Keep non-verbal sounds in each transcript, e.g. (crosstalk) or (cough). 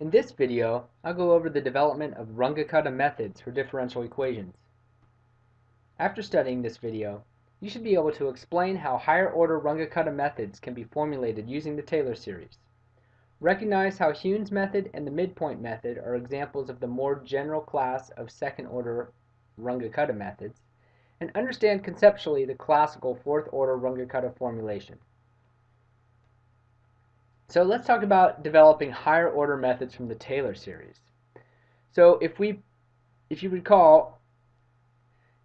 In this video, I'll go over the development of Runge-Kutta methods for differential equations. After studying this video, you should be able to explain how higher-order Runge-Kutta methods can be formulated using the Taylor series. Recognize how Heun's method and the midpoint method are examples of the more general class of second-order Runge-Kutta methods, and understand conceptually the classical fourth-order Runge-Kutta formulation. So let's talk about developing higher order methods from the Taylor series. So if we if you recall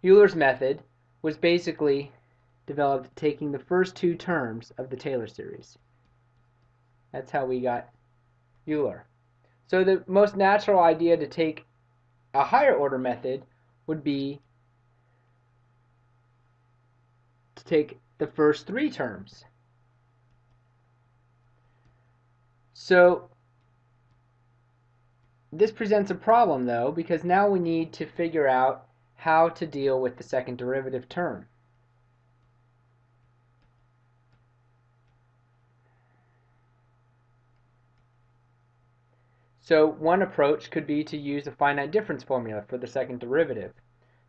Euler's method was basically developed taking the first two terms of the Taylor series. That's how we got Euler. So the most natural idea to take a higher order method would be to take the first three terms So this presents a problem though because now we need to figure out how to deal with the second derivative term. So one approach could be to use a finite difference formula for the second derivative.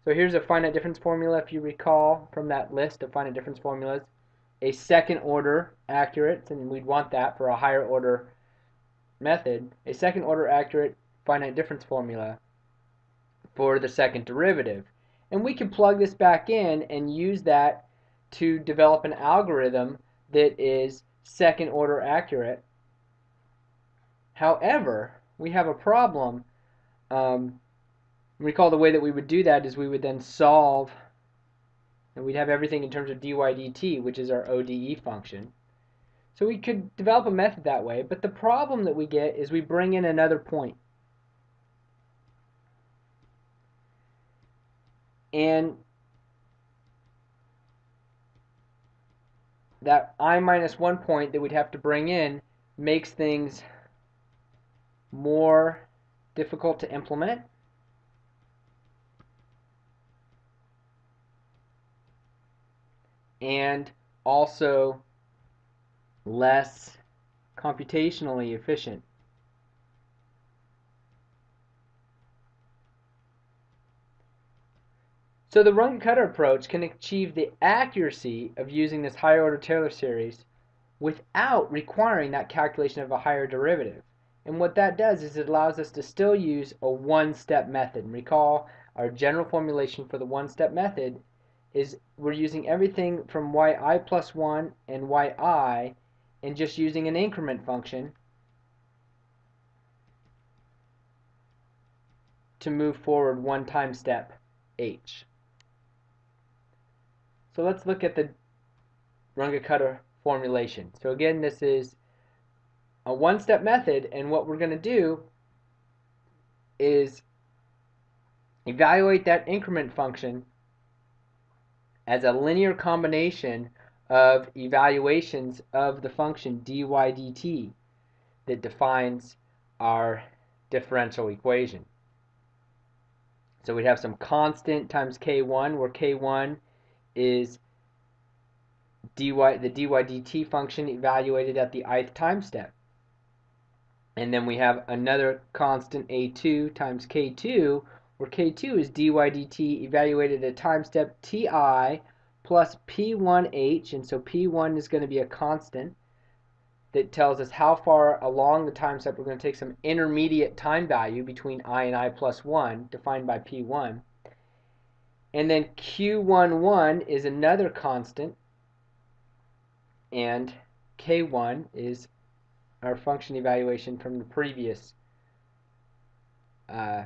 So here's a finite difference formula if you recall from that list of finite difference formulas. A second order accurate, and we'd want that for a higher order method a second order accurate finite difference formula for the second derivative. And we can plug this back in and use that to develop an algorithm that is second order accurate. However, we have a problem. Um, recall the way that we would do that is we would then solve, and we'd have everything in terms of dy dt, which is our ODE function. So we could develop a method that way, but the problem that we get is we bring in another point. And that i minus 1 point that we'd have to bring in makes things more difficult to implement. And also less computationally efficient. So the Runge-Kutta approach can achieve the accuracy of using this higher order Taylor series without requiring that calculation of a higher derivative. And what that does is it allows us to still use a one-step method. Recall our general formulation for the one-step method is we're using everything from yi plus 1 and yi and just using an increment function to move forward one time step h. So let's look at the Runge-Kutta formulation. So again, this is a one-step method, and what we're going to do is evaluate that increment function as a linear combination of evaluations of the function dy dt that defines our differential equation. So we'd have some constant times k1 where k1 is dy the dy dt function evaluated at the ith time step. And then we have another constant a2 times k2 where k2 is dy dt evaluated at time step ti plus P1H, and so P1 is going to be a constant that tells us how far along the time step we're going to take some intermediate time value between i and i plus 1, defined by P1. And then Q11 is another constant, and K1 is our function evaluation from the previous uh,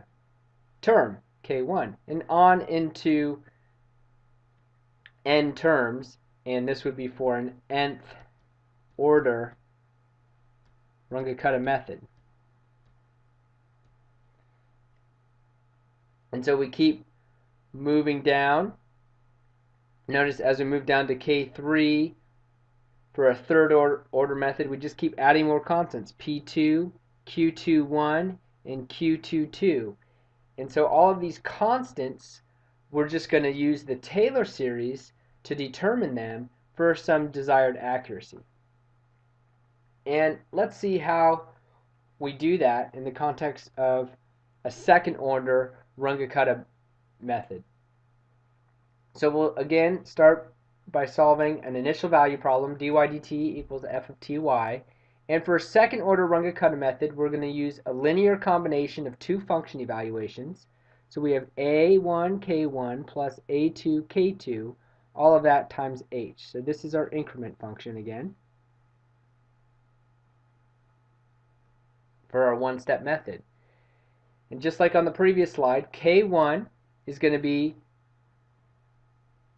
term, K1. And on into n terms, and this would be for an nth order Runge-Kutta method. And so we keep moving down. Notice as we move down to K3 for a third order, order method, we just keep adding more constants. P2, Q21, and Q22. And so all of these constants, we're just going to use the Taylor series to determine them for some desired accuracy. And let's see how we do that in the context of a second order Runge-Kutta method. So we'll again start by solving an initial value problem, dy dt equals f of ty. And for a second order Runge-Kutta method, we're going to use a linear combination of two function evaluations. So we have a1 k1 plus a2 k2, all of that times h. So this is our increment function again for our one-step method. And just like on the previous slide, k1 is going to be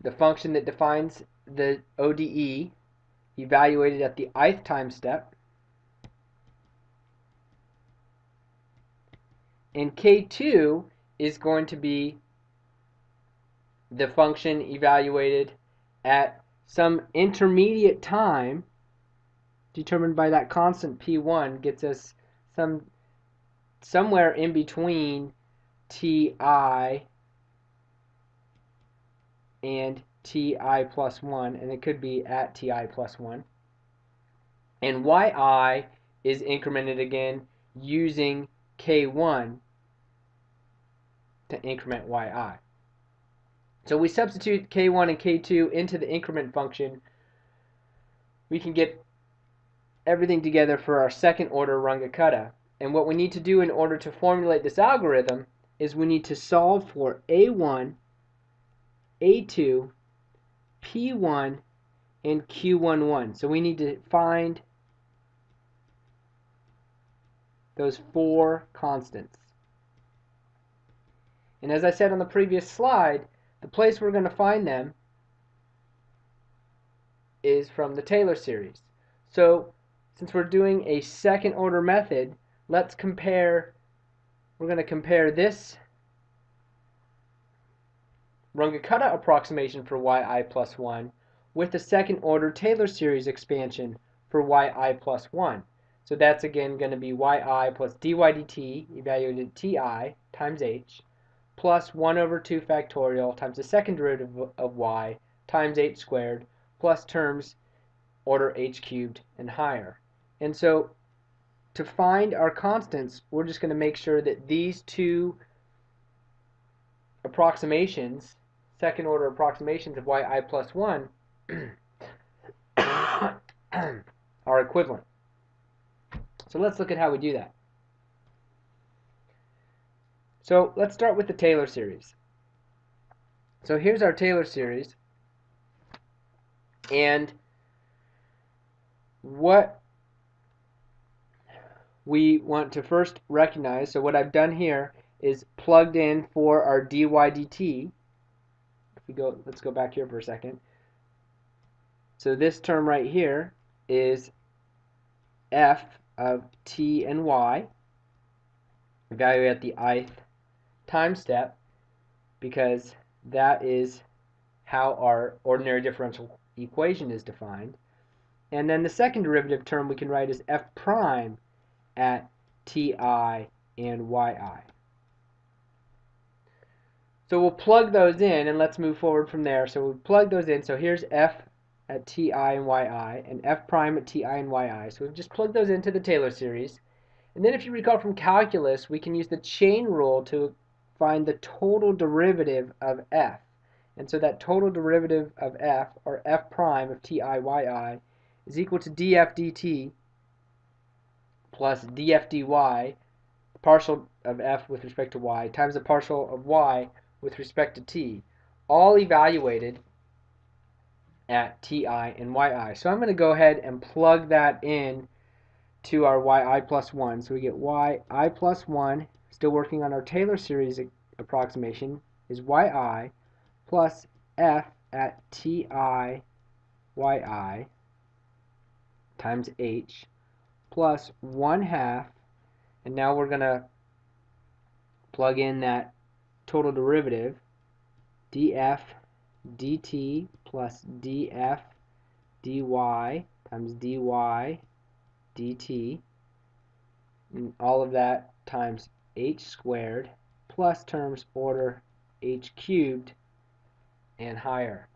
the function that defines the ODE evaluated at the ith time step. And K2 is going to be the function evaluated at some intermediate time determined by that constant P1 gets us some somewhere in between Ti and ti plus 1, and it could be at ti plus 1. And yi is incremented again using k1 to increment yi. So we substitute k1 and k2 into the increment function. We can get everything together for our second order Runge-Kutta. And what we need to do in order to formulate this algorithm is we need to solve for a1 a2, P1, and Q11. So we need to find those four constants. And as I said on the previous slide, the place we're going to find them is from the Taylor series. So since we're doing a second order method, let's compare, we're going to compare this Runge-Kutta approximation for yi plus 1 with the second order Taylor series expansion for yi plus 1. So that's again going to be yi plus dy dt evaluated at ti times h plus 1 over 2 factorial times the second derivative of y times h squared plus terms order h cubed and higher. And so to find our constants, we're just going to make sure that these two approximations second order approximations of yi plus 1 (coughs) are equivalent. So let's look at how we do that. So let's start with the Taylor series. So here's our Taylor series. And what we want to first recognize, so what I've done here is plugged in for our dy dt we go, let's go back here for a second. So this term right here is f of t and y, evaluate at the ith time step, because that is how our ordinary differential equation is defined. And then the second derivative term we can write as f prime at ti and yi. So we'll plug those in and let's move forward from there. So we'll plug those in. So here's f at ti and yi and f prime at ti and yi. So we've just plugged those into the Taylor series. And then if you recall from calculus, we can use the chain rule to find the total derivative of f. And so that total derivative of f, or f prime of ti yi, is equal to df dt plus df dy, partial of f with respect to y, times the partial of y with respect to t, all evaluated at ti and yi. So I'm going to go ahead and plug that in to our yi plus 1. So we get yi plus 1, still working on our Taylor series approximation, is yi plus f at ti yi times h plus 1 half, and now we're going to plug in that total derivative df dt plus df dy times dy dt. And all of that times h squared plus terms order h cubed and higher.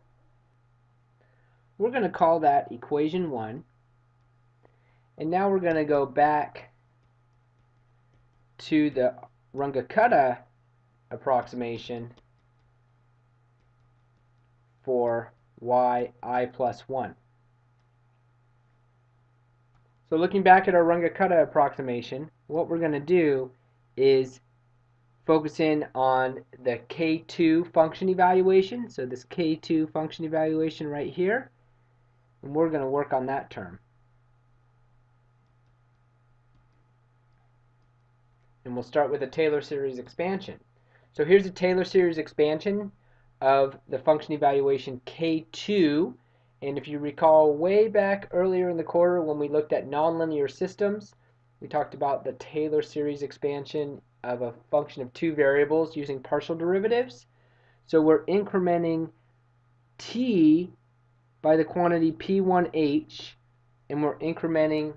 We're going to call that equation 1 and now we're going to go back to the Runge-Kutta approximation for yi plus 1. So looking back at our Runge-Kutta approximation, what we're going to do is focusing on the K2 function evaluation. So this K2 function evaluation right here. And we're going to work on that term. And we'll start with a Taylor series expansion. So here's a Taylor series expansion of the function evaluation K2 and if you recall way back earlier in the quarter when we looked at nonlinear systems, we talked about the Taylor series expansion of a function of two variables using partial derivatives. So we're incrementing t by the quantity p1h and we're incrementing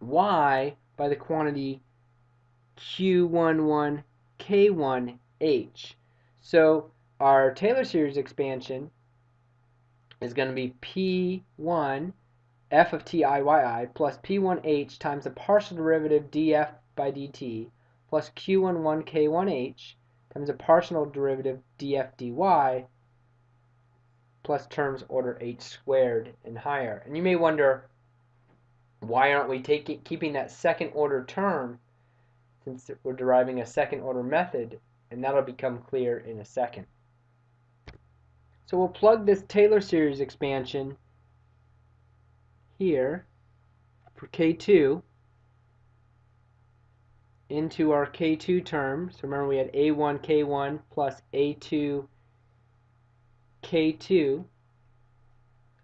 y by the quantity q11k1h. So our Taylor series expansion is going to be P1 f of t i y i plus P1h times the partial derivative df by dt plus Q11 K1h times the partial derivative df dy plus terms order h squared and higher. And you may wonder, why aren't we taking keeping that second order term since we're deriving a second order method? And that'll become clear in a second. So we'll plug this Taylor series expansion here for K2 into our K2 term. So remember we had A1 K1 plus A2 K2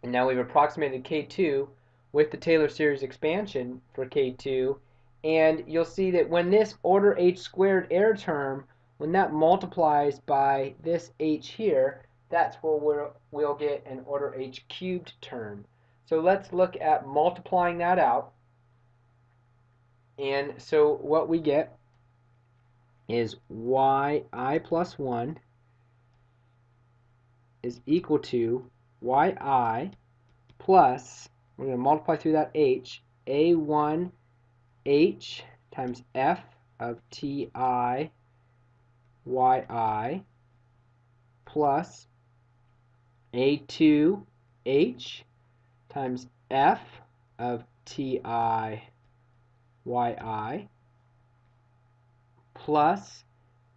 and now we've approximated K2 with the Taylor series expansion for K2 and you'll see that when this order h squared error term when that multiplies by this h here that's where we'll, we'll get an order h cubed term. So let's look at multiplying that out. And so what we get is yi plus 1 is equal to yi plus, we're going to multiply through that h, a1 h times f of ti yi plus a2h times f of ti yi plus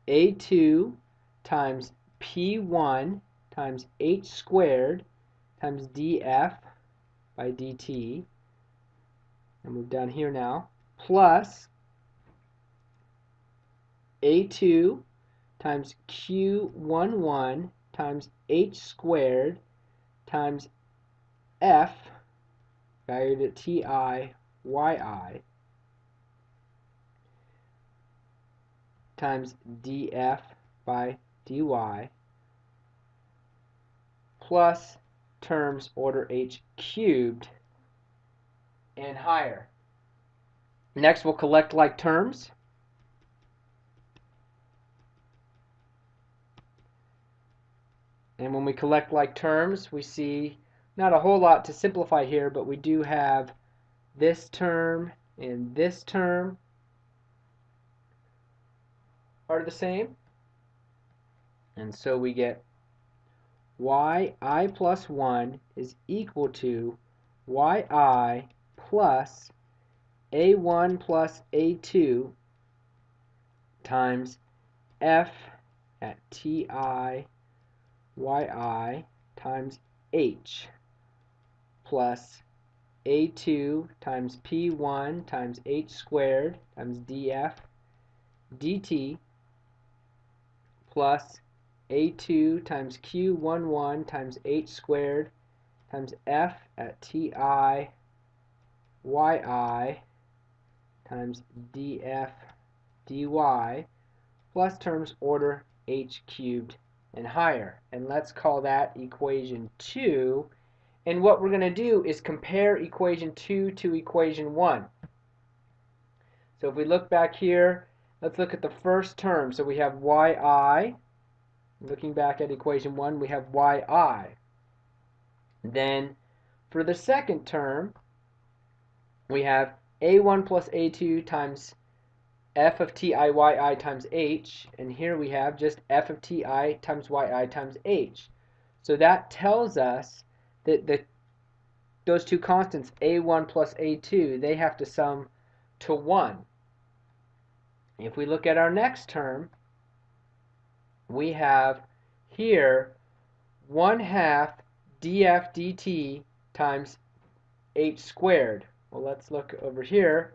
a2 times p1 times h squared times df by dt and move down here now. Plus a2 times q11 times h squared times f valued at ti yi times df by dy plus terms order h cubed and higher. Next we'll collect like terms. And when we collect like terms, we see not a whole lot to simplify here, but we do have this term and this term are the same. And so we get yi plus 1 is equal to yi plus a1 plus a2 times f at ti yi times h plus a2 times p1 times h squared times df dt plus a2 times q11 times h squared times f at ti yi times df dy plus terms order h cubed and higher. And let's call that equation 2. And what we're going to do is compare equation 2 to equation 1. So if we look back here, let's look at the first term. So we have yi. Looking back at equation 1, we have yi. Then for the second term, we have a1 plus a2 times f of ti yi times h, and here we have just f of ti times yi times h. So that tells us that the those two constants, a1 plus a2, they have to sum to 1. If we look at our next term, we have here 1 half df dt times h squared. Well, let's look over here.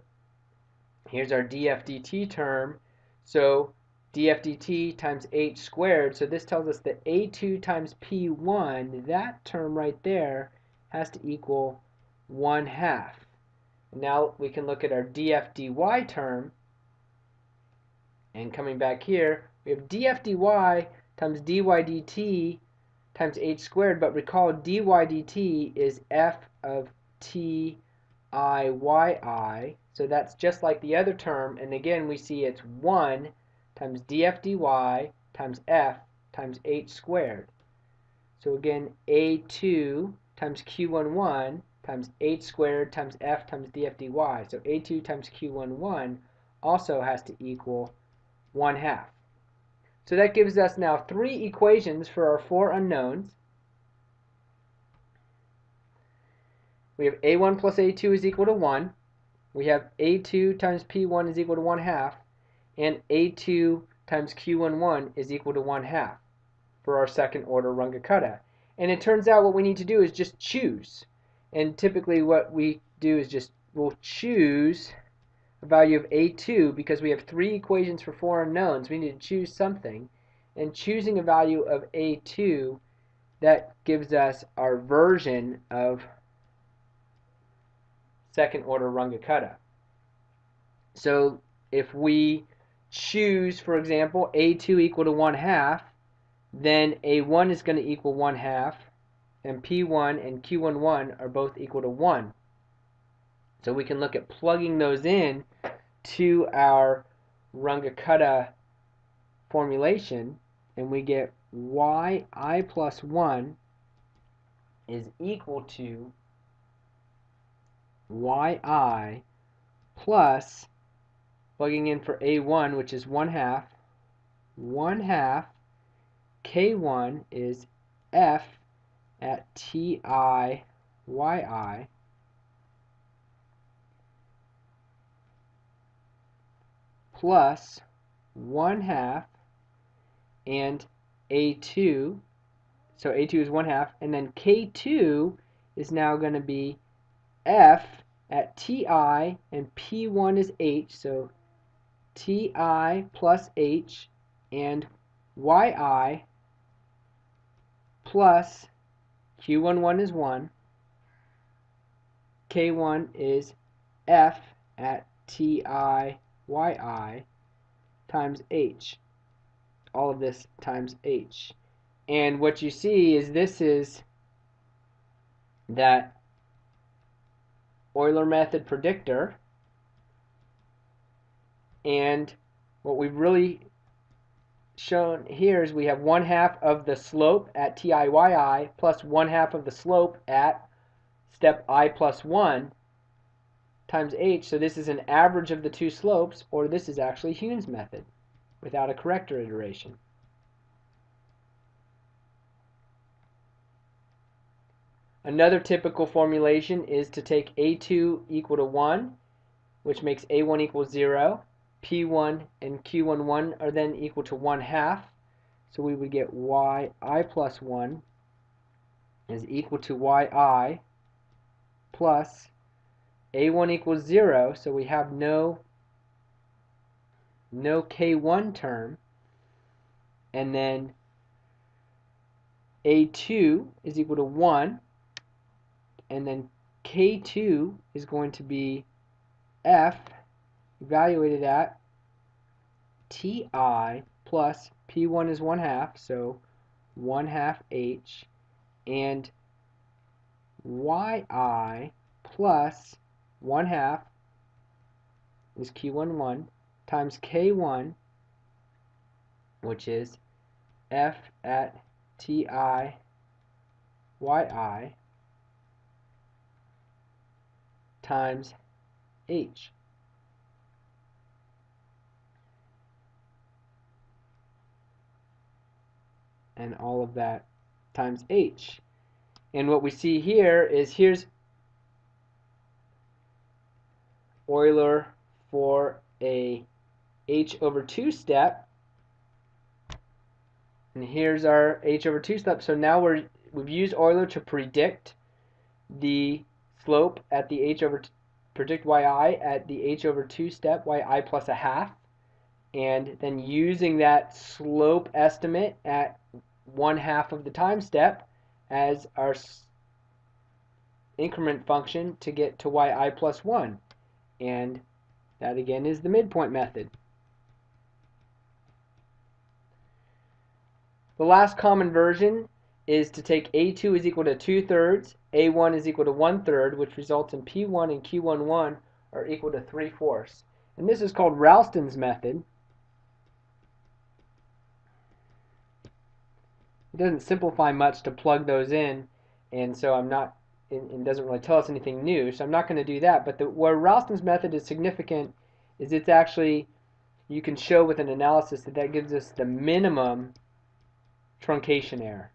Here's our df dt term. So df dt times h squared. So this tells us that a2 times p1, that term right there, has to equal 1 half. Now we can look at our df dy term. And coming back here, we have df dy times dy dt times h squared. But recall dy dt is f of t i y i. So that's just like the other term. And again, we see it's 1 times df dy times f times h squared. So again, a2 times q11 times h squared times f times df dy. So a2 times q11 also has to equal 1 half. So that gives us now three equations for our four unknowns. We have a1 plus a2 is equal to 1. We have a2 times p1 is equal to 1 half. And a2 times q11 is equal to 1 half for our second order Runge-Kutta. And it turns out what we need to do is just choose. And typically what we do is just we'll choose a value of a2 because we have three equations for four unknowns. We need to choose something. And choosing a value of a2, that gives us our version of second order Runge-Kutta. So if we choose, for example, a2 equal to 1 half, then a1 is going to equal 1 half, and p1 and q11 are both equal to 1. So we can look at plugging those in to our Runge-Kutta formulation, and we get yi plus 1 is equal to yi plus, plugging in for a1, which is 1 half, 1 half K1 is F at T I Y I. Plus 1 half and A2 so A2 is 1 half and then K2 is now going to be F at Ti and P1 is H so Ti plus H and Yi plus Q11 is 1, K1 is F at ti yi times H. All of this times H. And what you see is this is that Euler method predictor. And what we've really shown here is we have one half of the slope at TIYI plus one half of the slope at step i plus 1 times h. So this is an average of the two slopes, or this is actually Heun's method without a corrector iteration. Another typical formulation is to take a2 equal to 1, which makes a1 equal 0, P1 and Q11 are then equal to 1 half. So we would get yi plus 1 is equal to yi plus a1 equals 0. So we have no, no k1 term. And then a2 is equal to 1. And then k2 is going to be f evaluated at ti plus p1 is 1 half, so 1 half h, and yi plus 1 half is q11 times k1, which is f at ti yi times h. and all of that times h. And what we see here is here's Euler for a h over 2 step. And here's our h over 2 step. So now we're, we've used Euler to predict the slope at the h over, predict yi at the h over 2 step, yi plus a half. And then using that slope estimate at one half of the time step as our increment function to get to yi plus 1. And that again is the midpoint method. The last common version is to take A2 is equal to 2 thirds, A1 is equal to 1 third, which results in P1 and Q11 are equal to 3 fourths. And this is called Ralston's method. It doesn't simplify much to plug those in, and so I'm not, it, doesn't really tell us anything new, so I'm not going to do that. But the, where Ralston's method is significant is it's actually, you can show with an analysis that that gives us the minimum truncation error.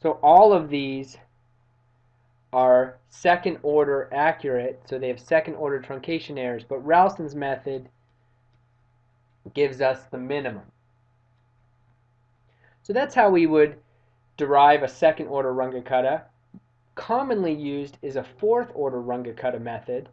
So all of these are second order accurate, so they have second order truncation errors, but Ralston's method gives us the minimum. So that's how we would derive a second order Runge-Kutta. Commonly used is a fourth order Runge-Kutta method.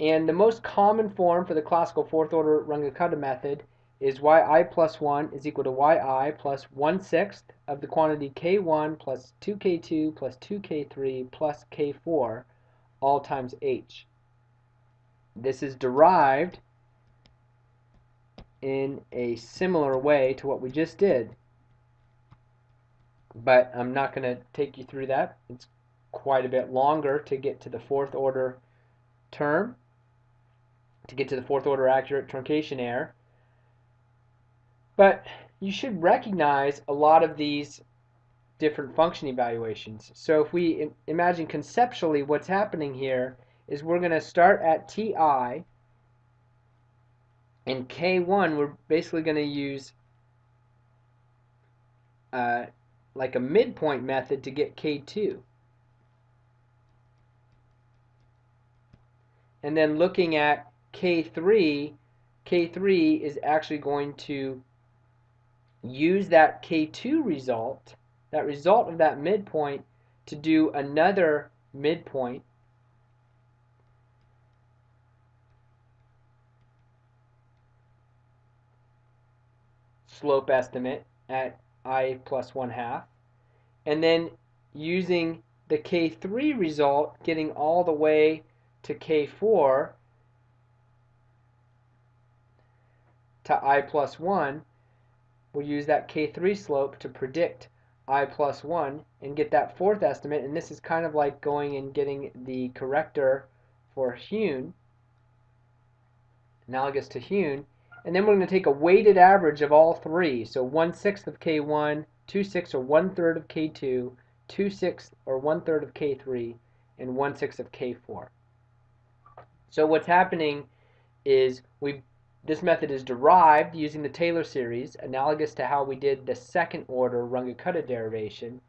And the most common form for the classical fourth order Runge-Kutta method is yi plus 1 is equal to yi plus 1 sixth of the quantity k1 plus 2k2 plus 2k3 plus k4 all times h. This is derived in a similar way to what we just did but I'm not going to take you through that. It's quite a bit longer to get to the fourth order term, to get to the fourth order accurate truncation error. But you should recognize a lot of these different function evaluations. So if we imagine conceptually what's happening here is we're going to start at ti and k1 we're basically going to use uh, like a midpoint method to get K2. And then looking at K3, K3 is actually going to use that K2 result, that result of that midpoint, to do another midpoint slope estimate at i plus 1 half. And then using the K3 result, getting all the way to K4 to i plus 1, we'll use that K3 slope to predict i plus 1 and get that fourth estimate. And this is kind of like going and getting the corrector for Heun, analogous to Heun, and then we're going to take a weighted average of all three. So 1 sixth of K1, 2 sixths or 1 third of K2, 2 sixths or 1 third of K3, and 1 sixth of K4. So what's happening is we this method is derived using the Taylor series, analogous to how we did the second order Runge-Kutta derivation.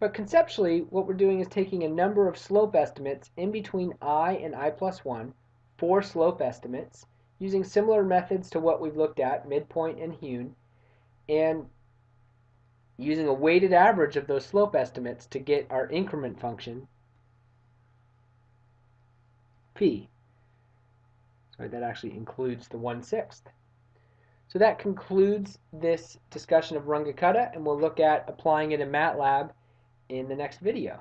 But conceptually, what we're doing is taking a number of slope estimates in between i and i plus 1, four slope estimates, using similar methods to what we've looked at, midpoint and Heun, and using a weighted average of those slope estimates to get our increment function, p. Sorry, that actually includes the 1 sixth. So that concludes this discussion of Runge-Kutta, and we'll look at applying it in MATLAB in the next video.